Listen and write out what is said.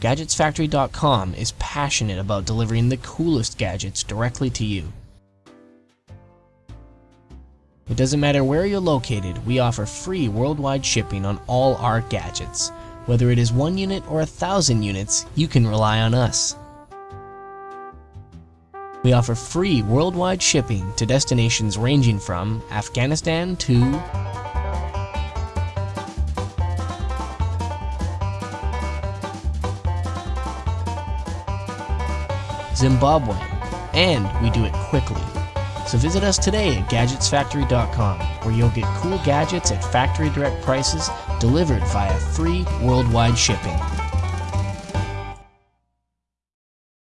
GadgetsFactory.com is passionate about delivering the coolest gadgets directly to you. It doesn't matter where you're located, we offer free worldwide shipping on all our gadgets. Whether it is one unit or a thousand units, you can rely on us. We offer free worldwide shipping to destinations ranging from Afghanistan to Zimbabwe, and we do it quickly. So visit us today at GadgetsFactory.com, where you'll get cool gadgets at factory direct prices delivered via free worldwide shipping.